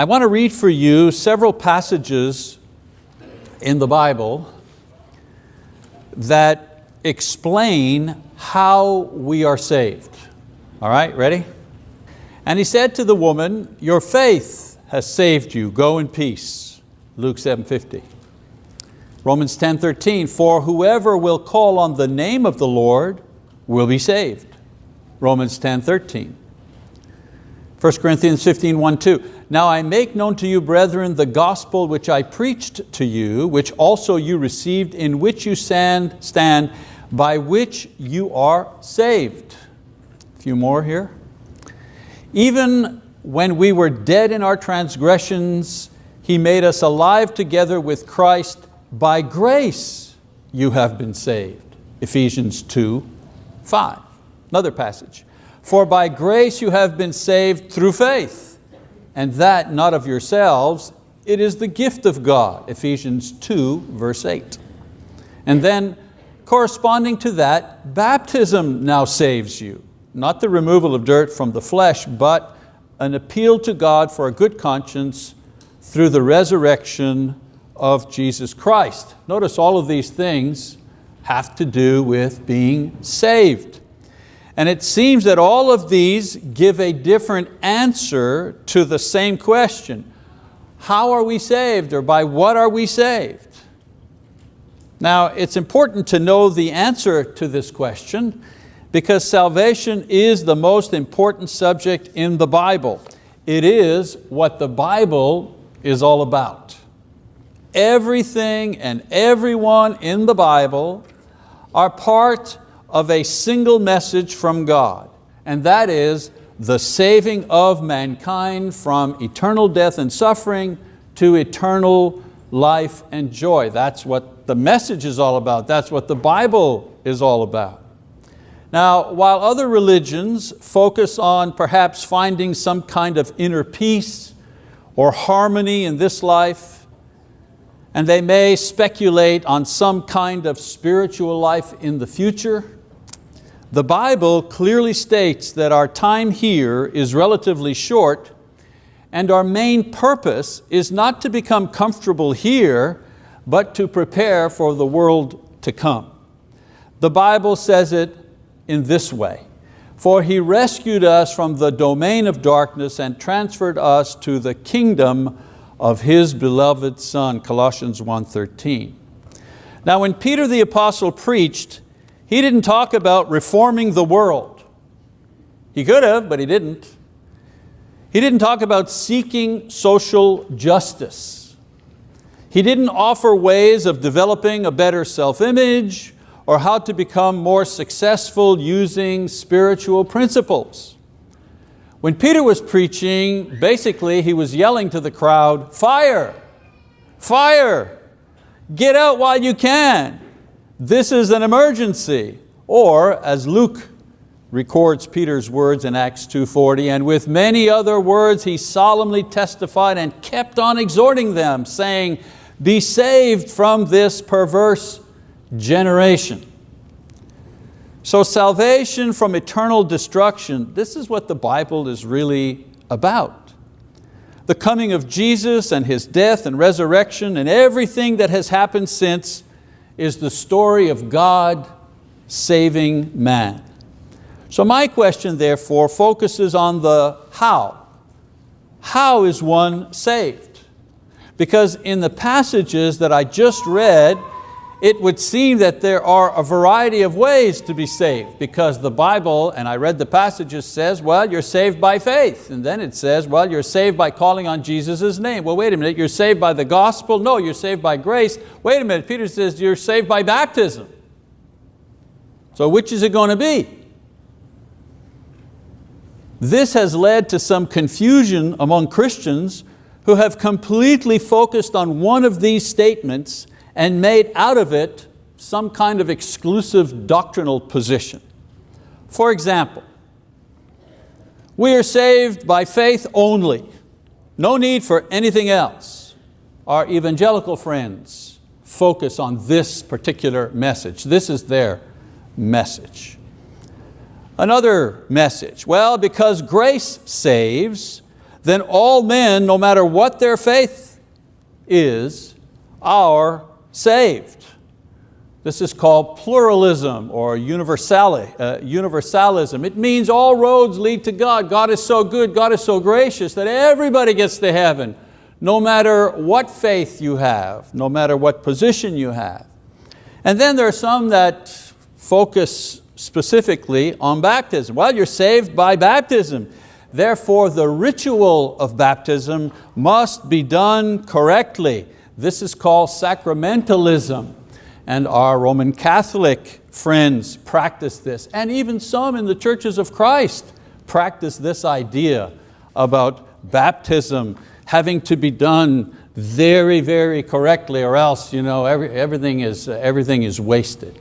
I want to read for you several passages in the Bible that explain how we are saved. All right, ready? And he said to the woman, your faith has saved you, go in peace. Luke 7.50. Romans 10.13, for whoever will call on the name of the Lord will be saved. Romans 10.13. 1 Corinthians 15, 1, 2. Now I make known to you, brethren, the gospel which I preached to you, which also you received, in which you stand, by which you are saved. A few more here. Even when we were dead in our transgressions, He made us alive together with Christ. By grace you have been saved. Ephesians 2, 5. Another passage. For by grace you have been saved through faith, and that not of yourselves, it is the gift of God. Ephesians 2, verse 8. And then corresponding to that, baptism now saves you. Not the removal of dirt from the flesh, but an appeal to God for a good conscience through the resurrection of Jesus Christ. Notice all of these things have to do with being saved. And it seems that all of these give a different answer to the same question. How are we saved or by what are we saved? Now it's important to know the answer to this question because salvation is the most important subject in the Bible. It is what the Bible is all about. Everything and everyone in the Bible are part of a single message from God, and that is the saving of mankind from eternal death and suffering to eternal life and joy. That's what the message is all about. That's what the Bible is all about. Now, while other religions focus on perhaps finding some kind of inner peace or harmony in this life, and they may speculate on some kind of spiritual life in the future, the Bible clearly states that our time here is relatively short and our main purpose is not to become comfortable here, but to prepare for the world to come. The Bible says it in this way, for He rescued us from the domain of darkness and transferred us to the kingdom of His beloved Son, Colossians 1.13. Now when Peter the apostle preached, he didn't talk about reforming the world. He could have, but he didn't. He didn't talk about seeking social justice. He didn't offer ways of developing a better self-image or how to become more successful using spiritual principles. When Peter was preaching, basically he was yelling to the crowd, fire, fire, get out while you can this is an emergency. Or as Luke records Peter's words in Acts 2.40, and with many other words he solemnly testified and kept on exhorting them, saying, be saved from this perverse generation. So salvation from eternal destruction, this is what the Bible is really about. The coming of Jesus and His death and resurrection and everything that has happened since is the story of God saving man. So my question therefore focuses on the how. How is one saved? Because in the passages that I just read, it would seem that there are a variety of ways to be saved because the Bible, and I read the passages, says, well, you're saved by faith. And then it says, well, you're saved by calling on Jesus' name. Well, wait a minute, you're saved by the gospel? No, you're saved by grace. Wait a minute, Peter says you're saved by baptism. So which is it going to be? This has led to some confusion among Christians who have completely focused on one of these statements and made out of it some kind of exclusive doctrinal position. For example, we are saved by faith only, no need for anything else. Our evangelical friends focus on this particular message. This is their message. Another message, well, because grace saves, then all men, no matter what their faith is, are saved. This is called pluralism or universali, uh, universalism. It means all roads lead to God. God is so good, God is so gracious that everybody gets to heaven, no matter what faith you have, no matter what position you have. And then there are some that focus specifically on baptism. Well, you're saved by baptism. Therefore, the ritual of baptism must be done correctly. This is called sacramentalism and our Roman Catholic friends practice this, and even some in the churches of Christ practice this idea about baptism having to be done very, very correctly or else you know, every, everything, is, everything is wasted.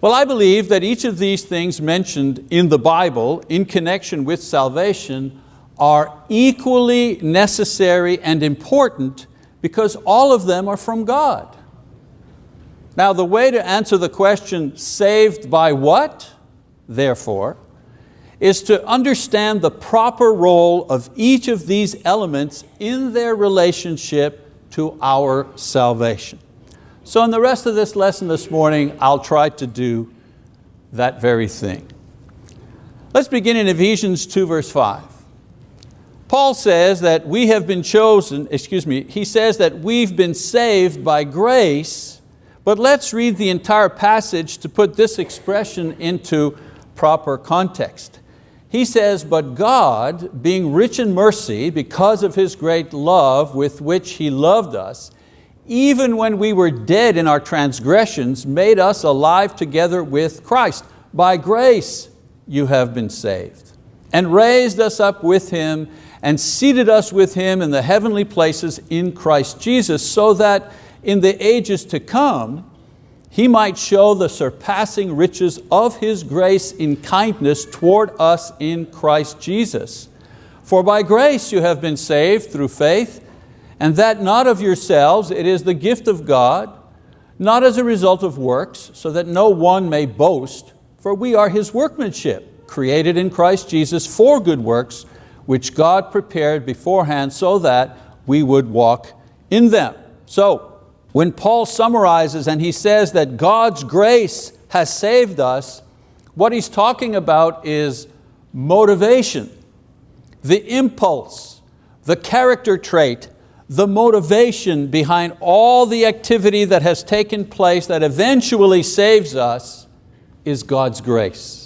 Well, I believe that each of these things mentioned in the Bible in connection with salvation are equally necessary and important because all of them are from God. Now the way to answer the question, saved by what, therefore, is to understand the proper role of each of these elements in their relationship to our salvation. So in the rest of this lesson this morning, I'll try to do that very thing. Let's begin in Ephesians 2 verse 5. Paul says that we have been chosen, excuse me, he says that we've been saved by grace but let's read the entire passage to put this expression into proper context. He says, but God, being rich in mercy, because of His great love with which He loved us, even when we were dead in our transgressions, made us alive together with Christ. By grace you have been saved, and raised us up with Him, and seated us with Him in the heavenly places in Christ Jesus, so that in the ages to come, He might show the surpassing riches of His grace in kindness toward us in Christ Jesus. For by grace you have been saved through faith, and that not of yourselves, it is the gift of God, not as a result of works, so that no one may boast, for we are His workmanship, created in Christ Jesus for good works, which God prepared beforehand so that we would walk in them. So, when Paul summarizes and he says that God's grace has saved us, what he's talking about is motivation, the impulse, the character trait, the motivation behind all the activity that has taken place that eventually saves us is God's grace.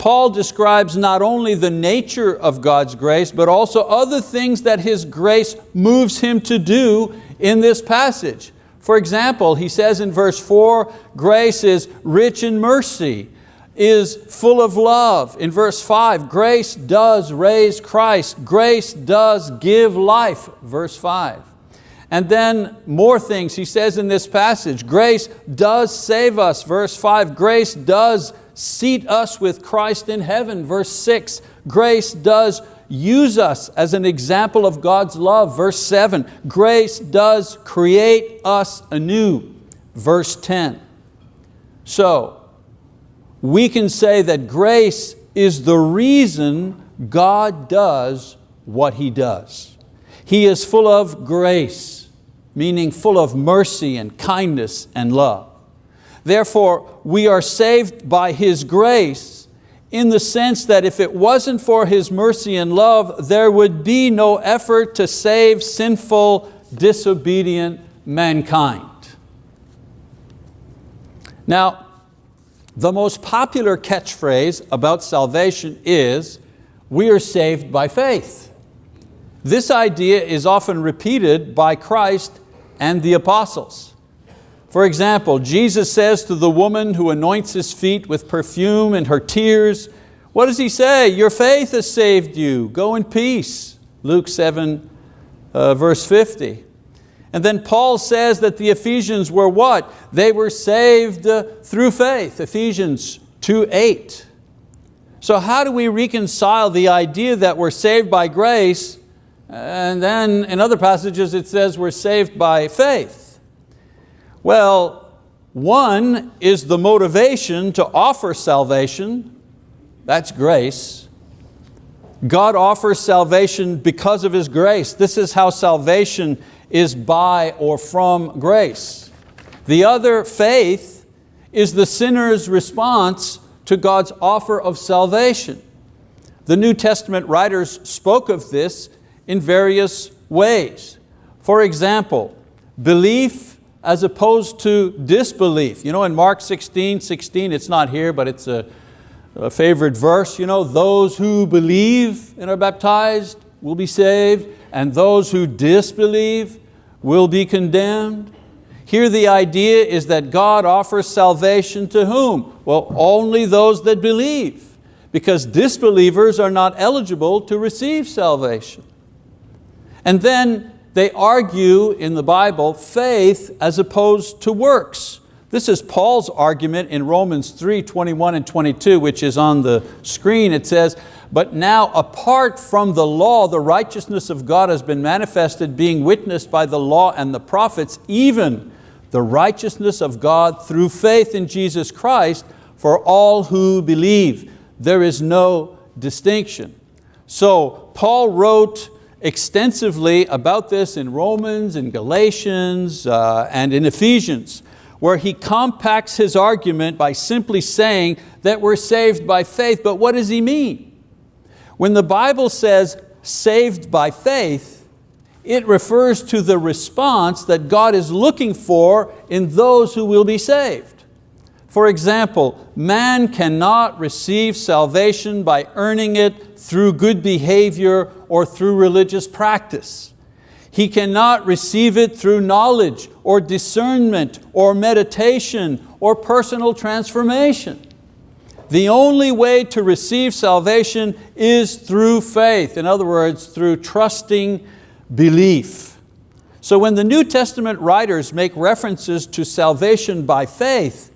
Paul describes not only the nature of God's grace, but also other things that His grace moves Him to do in this passage. For example, he says in verse four, grace is rich in mercy, is full of love. In verse five, grace does raise Christ. Grace does give life, verse five. And then more things he says in this passage. Grace does save us, verse five. Grace does seat us with Christ in heaven, verse six. Grace does use us as an example of God's love. Verse seven, grace does create us anew. Verse 10. So, we can say that grace is the reason God does what He does. He is full of grace, meaning full of mercy and kindness and love. Therefore, we are saved by His grace in the sense that if it wasn't for His mercy and love, there would be no effort to save sinful, disobedient mankind. Now, the most popular catchphrase about salvation is, we are saved by faith. This idea is often repeated by Christ and the apostles. For example, Jesus says to the woman who anoints His feet with perfume and her tears, what does He say? Your faith has saved you, go in peace. Luke 7, uh, verse 50. And then Paul says that the Ephesians were what? They were saved uh, through faith, Ephesians 2, 8. So how do we reconcile the idea that we're saved by grace and then in other passages it says we're saved by faith? Well, one is the motivation to offer salvation, that's grace. God offers salvation because of His grace. This is how salvation is by or from grace. The other, faith, is the sinner's response to God's offer of salvation. The New Testament writers spoke of this in various ways. For example, belief as opposed to disbelief. You know, in Mark 16, 16, it's not here, but it's a, a favorite verse, you know, those who believe and are baptized will be saved, and those who disbelieve will be condemned. Here the idea is that God offers salvation to whom? Well, only those that believe, because disbelievers are not eligible to receive salvation. And then they argue in the Bible faith as opposed to works. This is Paul's argument in Romans 3, 21 and 22, which is on the screen. It says, but now apart from the law, the righteousness of God has been manifested, being witnessed by the law and the prophets, even the righteousness of God through faith in Jesus Christ for all who believe. There is no distinction. So Paul wrote extensively about this in Romans, in Galatians, uh, and in Ephesians, where he compacts his argument by simply saying that we're saved by faith, but what does he mean? When the Bible says saved by faith, it refers to the response that God is looking for in those who will be saved. For example, man cannot receive salvation by earning it through good behavior or through religious practice. He cannot receive it through knowledge or discernment or meditation or personal transformation. The only way to receive salvation is through faith. In other words, through trusting belief. So when the New Testament writers make references to salvation by faith,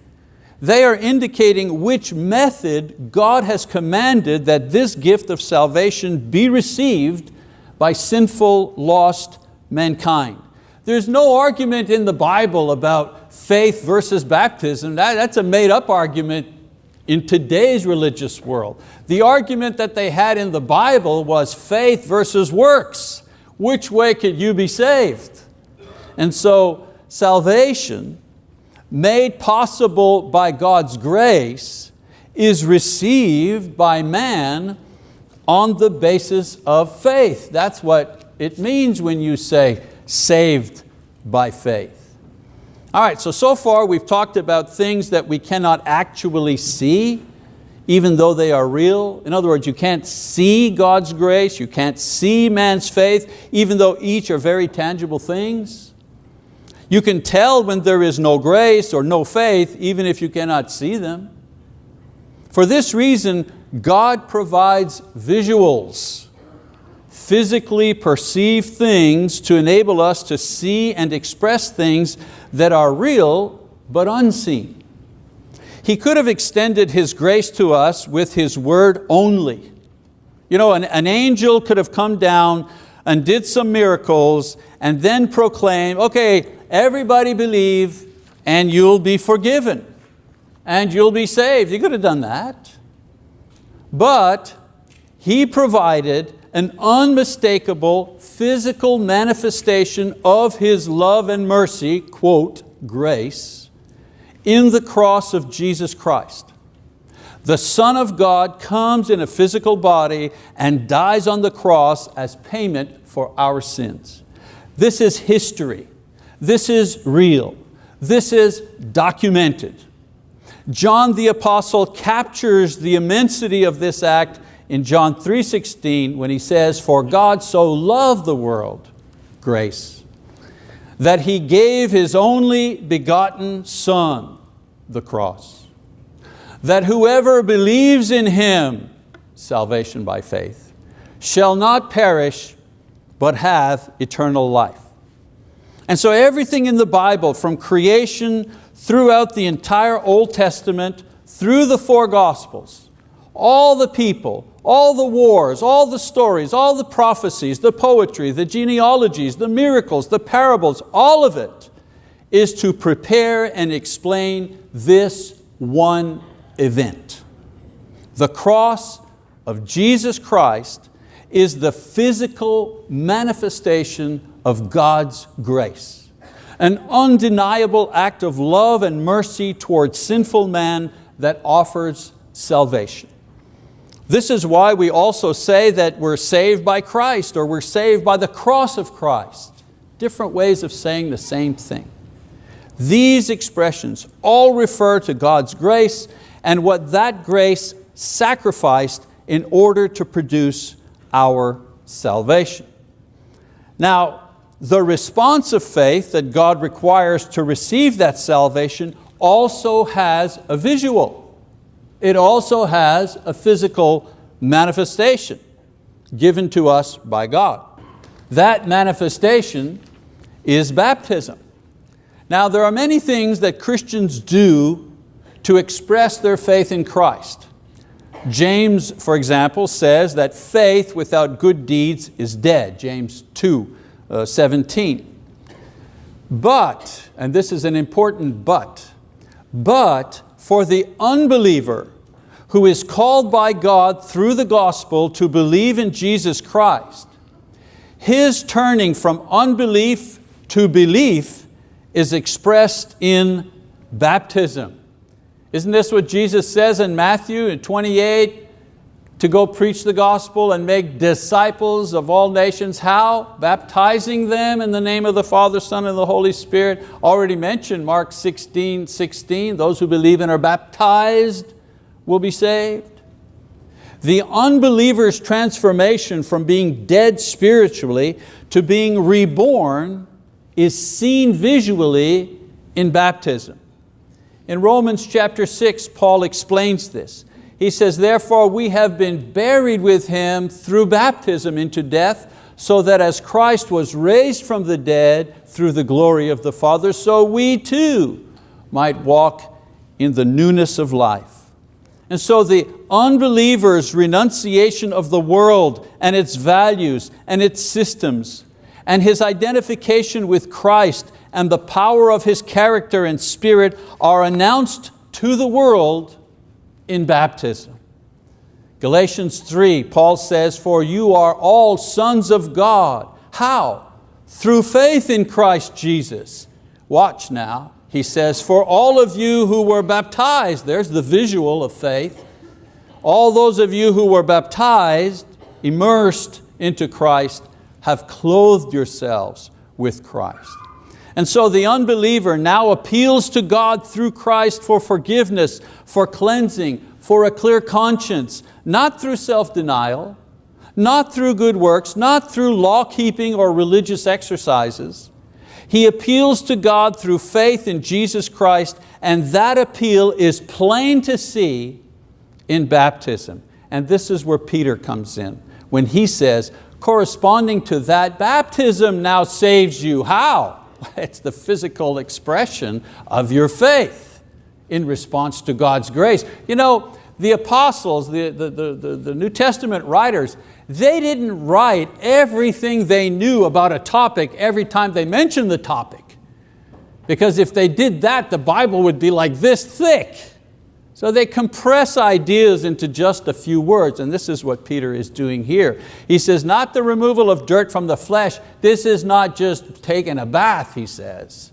they are indicating which method God has commanded that this gift of salvation be received by sinful, lost mankind. There's no argument in the Bible about faith versus baptism. That, that's a made up argument in today's religious world. The argument that they had in the Bible was faith versus works. Which way could you be saved? And so salvation made possible by God's grace is received by man on the basis of faith. That's what it means when you say saved by faith. All right, so so far we've talked about things that we cannot actually see, even though they are real. In other words, you can't see God's grace, you can't see man's faith, even though each are very tangible things. You can tell when there is no grace or no faith, even if you cannot see them. For this reason, God provides visuals, physically perceived things to enable us to see and express things that are real but unseen. He could have extended His grace to us with His word only. You know, an, an angel could have come down and did some miracles and then proclaim, okay, everybody believe and you'll be forgiven and you'll be saved. He could have done that. But He provided an unmistakable physical manifestation of His love and mercy, quote, grace, in the cross of Jesus Christ. The Son of God comes in a physical body and dies on the cross as payment for our sins. This is history. This is real. This is documented. John the Apostle captures the immensity of this act in John 3.16 when he says, for God so loved the world, grace, that He gave His only begotten Son, the cross, that whoever believes in Him, salvation by faith, shall not perish, but have eternal life. And so everything in the Bible from creation throughout the entire Old Testament, through the four Gospels, all the people, all the wars, all the stories, all the prophecies, the poetry, the genealogies, the miracles, the parables, all of it is to prepare and explain this one event. The cross of Jesus Christ is the physical manifestation of God's grace. An undeniable act of love and mercy towards sinful man that offers salvation. This is why we also say that we're saved by Christ or we're saved by the cross of Christ. Different ways of saying the same thing. These expressions all refer to God's grace and what that grace sacrificed in order to produce our salvation. Now, the response of faith that God requires to receive that salvation also has a visual. It also has a physical manifestation given to us by God. That manifestation is baptism. Now there are many things that Christians do to express their faith in Christ. James, for example, says that faith without good deeds is dead, James 2, uh, 17. But, and this is an important but, but for the unbeliever who is called by God through the gospel to believe in Jesus Christ, his turning from unbelief to belief is expressed in baptism. Isn't this what Jesus says in Matthew 28? To go preach the gospel and make disciples of all nations. How? Baptizing them in the name of the Father, Son, and the Holy Spirit. Already mentioned Mark 16, 16. Those who believe and are baptized will be saved. The unbeliever's transformation from being dead spiritually to being reborn is seen visually in baptism. In Romans chapter 6, Paul explains this. He says, therefore we have been buried with Him through baptism into death, so that as Christ was raised from the dead through the glory of the Father, so we too might walk in the newness of life. And so the unbeliever's renunciation of the world and its values and its systems and his identification with Christ and the power of His character and spirit are announced to the world in baptism. Galatians 3, Paul says, for you are all sons of God. How? Through faith in Christ Jesus. Watch now, he says, for all of you who were baptized, there's the visual of faith, all those of you who were baptized, immersed into Christ, have clothed yourselves with Christ. And so the unbeliever now appeals to God through Christ for forgiveness, for cleansing, for a clear conscience, not through self-denial, not through good works, not through law-keeping or religious exercises. He appeals to God through faith in Jesus Christ and that appeal is plain to see in baptism. And this is where Peter comes in when he says, corresponding to that, baptism now saves you. How? It's the physical expression of your faith in response to God's grace. You know, the apostles, the, the, the, the, New Testament writers, they didn't write everything they knew about a topic every time they mentioned the topic. Because if they did that, the Bible would be like this thick. So they compress ideas into just a few words, and this is what Peter is doing here. He says, not the removal of dirt from the flesh, this is not just taking a bath, he says.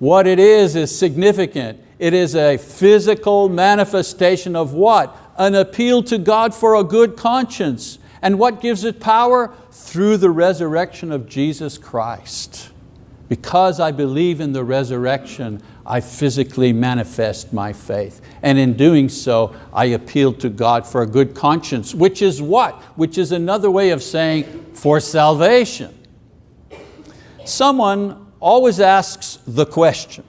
What it is is significant. It is a physical manifestation of what? An appeal to God for a good conscience. And what gives it power? Through the resurrection of Jesus Christ. Because I believe in the resurrection, I physically manifest my faith. And in doing so, I appeal to God for a good conscience, which is what? Which is another way of saying for salvation. Someone always asks the question,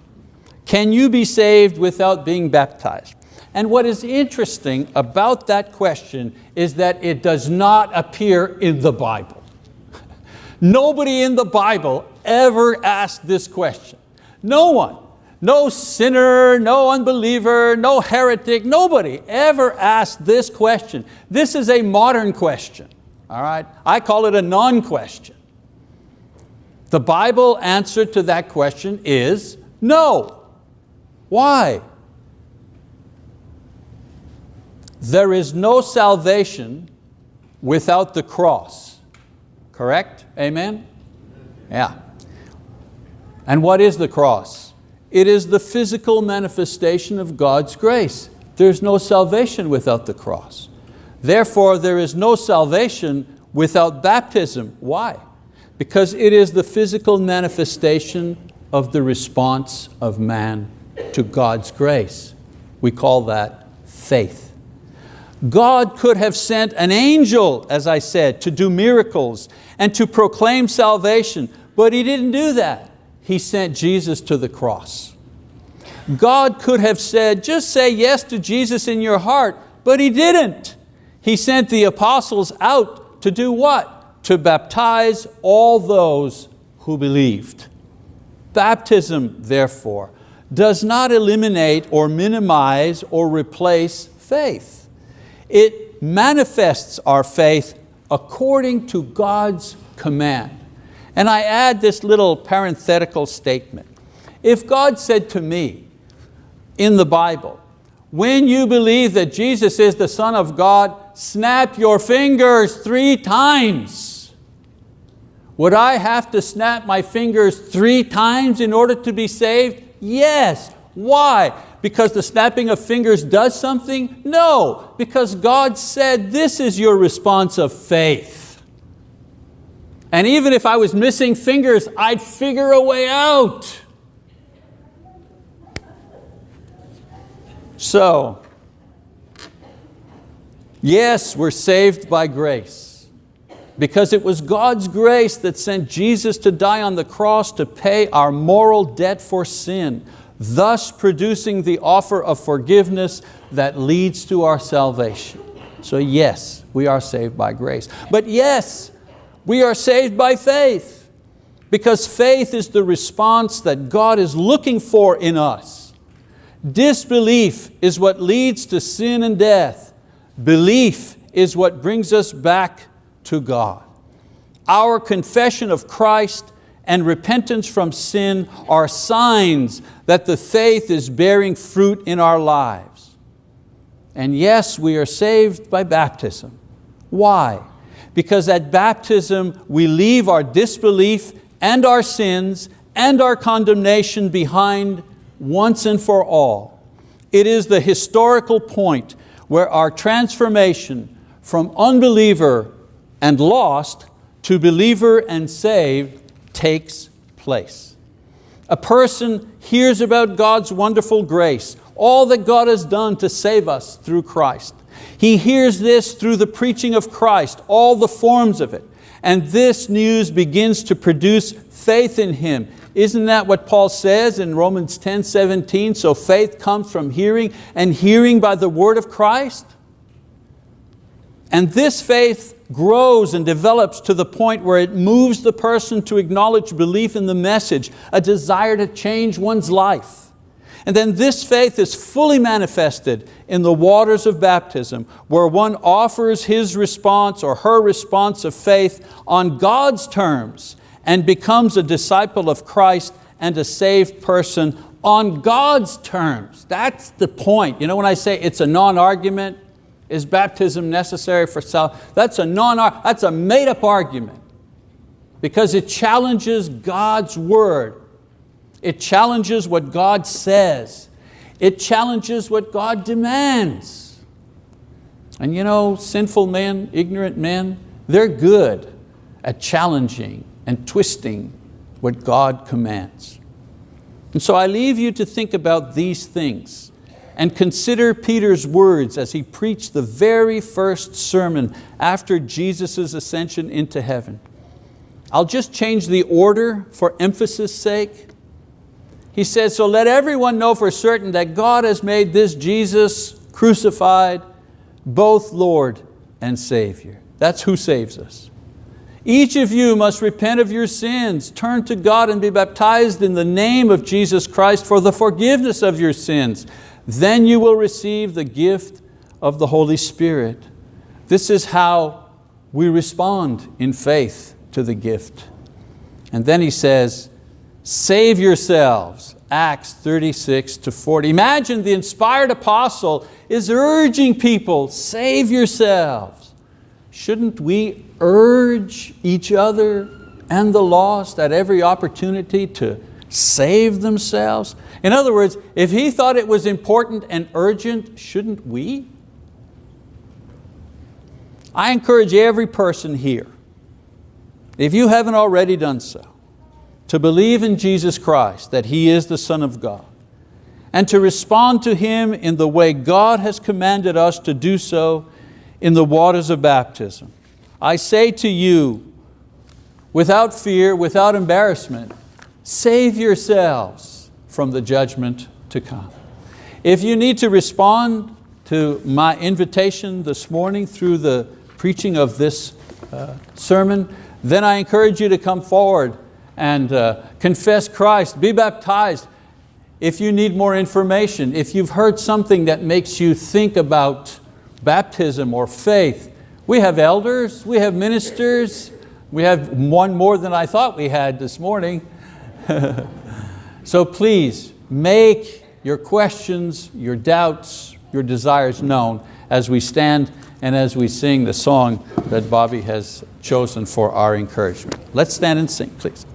can you be saved without being baptized? And what is interesting about that question is that it does not appear in the Bible. Nobody in the Bible ever asked this question. No one. No sinner, no unbeliever, no heretic, nobody ever asked this question. This is a modern question, all right? I call it a non-question. The Bible answer to that question is no. Why? There is no salvation without the cross. Correct? Amen? Yeah. And what is the cross? It is the physical manifestation of God's grace. There's no salvation without the cross. Therefore, there is no salvation without baptism. Why? Because it is the physical manifestation of the response of man to God's grace. We call that faith. God could have sent an angel, as I said, to do miracles and to proclaim salvation, but He didn't do that. He sent Jesus to the cross. God could have said, just say yes to Jesus in your heart, but He didn't. He sent the apostles out to do what? To baptize all those who believed. Baptism, therefore, does not eliminate or minimize or replace faith. It manifests our faith according to God's command. And I add this little parenthetical statement. If God said to me in the Bible, when you believe that Jesus is the Son of God, snap your fingers three times. Would I have to snap my fingers three times in order to be saved? Yes. Why? because the snapping of fingers does something? No, because God said this is your response of faith. And even if I was missing fingers, I'd figure a way out. So, yes, we're saved by grace because it was God's grace that sent Jesus to die on the cross to pay our moral debt for sin thus producing the offer of forgiveness that leads to our salvation. So yes, we are saved by grace. But yes, we are saved by faith because faith is the response that God is looking for in us. Disbelief is what leads to sin and death. Belief is what brings us back to God. Our confession of Christ and repentance from sin are signs that the faith is bearing fruit in our lives. And yes, we are saved by baptism. Why? Because at baptism we leave our disbelief and our sins and our condemnation behind once and for all. It is the historical point where our transformation from unbeliever and lost to believer and saved takes place. A person hears about God's wonderful grace, all that God has done to save us through Christ. He hears this through the preaching of Christ, all the forms of it. And this news begins to produce faith in Him. Isn't that what Paul says in Romans 10, 17? So faith comes from hearing and hearing by the word of Christ. And this faith grows and develops to the point where it moves the person to acknowledge belief in the message, a desire to change one's life. And then this faith is fully manifested in the waters of baptism, where one offers his response or her response of faith on God's terms and becomes a disciple of Christ and a saved person on God's terms. That's the point. You know when I say it's a non-argument, is baptism necessary for salvation? That's a non that's a made up argument because it challenges God's word. It challenges what God says. It challenges what God demands. And you know, sinful men, ignorant men, they're good at challenging and twisting what God commands. And so I leave you to think about these things and consider Peter's words as he preached the very first sermon after Jesus' ascension into heaven. I'll just change the order for emphasis sake. He says, so let everyone know for certain that God has made this Jesus crucified both Lord and Savior. That's who saves us. Each of you must repent of your sins, turn to God and be baptized in the name of Jesus Christ for the forgiveness of your sins then you will receive the gift of the Holy Spirit. This is how we respond in faith to the gift. And then he says, save yourselves, Acts 36 to 40. Imagine the inspired apostle is urging people, save yourselves. shouldn't we urge each other and the lost at every opportunity to save themselves? In other words, if he thought it was important and urgent, shouldn't we? I encourage every person here, if you haven't already done so, to believe in Jesus Christ, that He is the Son of God, and to respond to Him in the way God has commanded us to do so in the waters of baptism. I say to you, without fear, without embarrassment, save yourselves from the judgment to come. If you need to respond to my invitation this morning through the preaching of this uh, sermon, then I encourage you to come forward and uh, confess Christ, be baptized. If you need more information, if you've heard something that makes you think about baptism or faith, we have elders, we have ministers, we have one more than I thought we had this morning. so please, make your questions, your doubts, your desires known as we stand and as we sing the song that Bobby has chosen for our encouragement. Let's stand and sing, please.